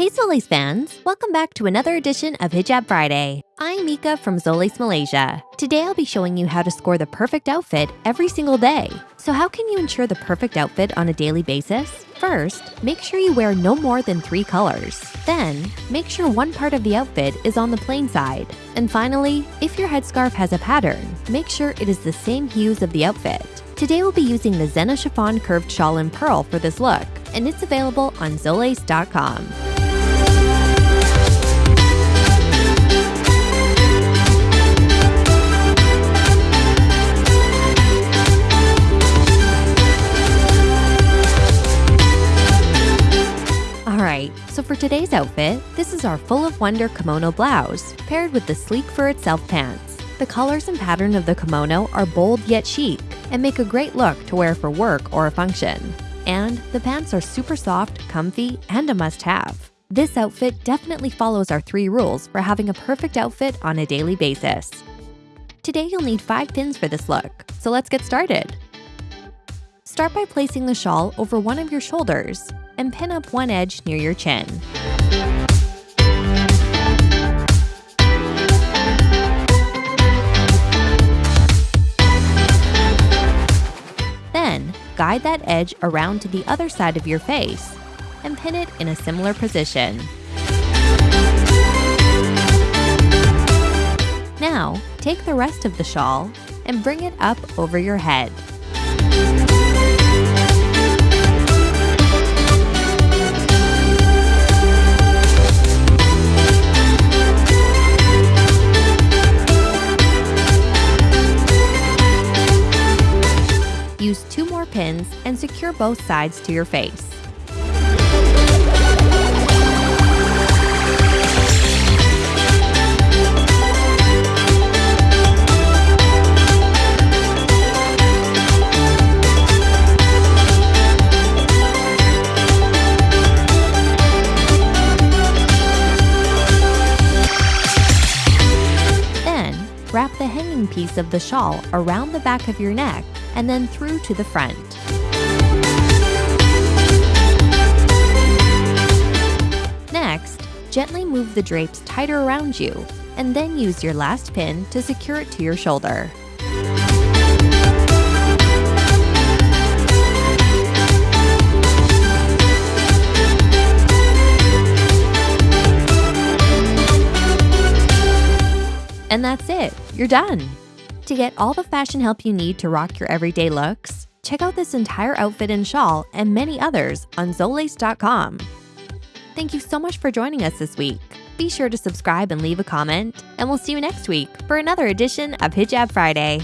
Hey Zolace fans, welcome back to another edition of Hijab Friday. I'm Mika from Zolace Malaysia. Today I'll be showing you how to score the perfect outfit every single day. So how can you ensure the perfect outfit on a daily basis? First, make sure you wear no more than three colors. Then, make sure one part of the outfit is on the plain side. And finally, if your headscarf has a pattern, make sure it is the same hues of the outfit. Today we'll be using the Zena Chiffon Curved Shawl in Pearl for this look, and it's available on Zolace.com. so for today's outfit, this is our Full of Wonder kimono blouse, paired with the sleek for itself pants. The colors and pattern of the kimono are bold yet chic, and make a great look to wear for work or a function. And the pants are super soft, comfy, and a must-have. This outfit definitely follows our three rules for having a perfect outfit on a daily basis. Today you'll need 5 pins for this look, so let's get started. Start by placing the shawl over one of your shoulders and pin up one edge near your chin. Then, guide that edge around to the other side of your face and pin it in a similar position. Now, take the rest of the shawl and bring it up over your head. Two and secure both sides to your face. Then, wrap the hanging piece of the shawl around the back of your neck and then through to the front. Next, gently move the drapes tighter around you and then use your last pin to secure it to your shoulder. And that's it, you're done. To get all the fashion help you need to rock your everyday looks, check out this entire outfit and shawl and many others on Zolace.com. Thank you so much for joining us this week. Be sure to subscribe and leave a comment, and we'll see you next week for another edition of Hijab Friday.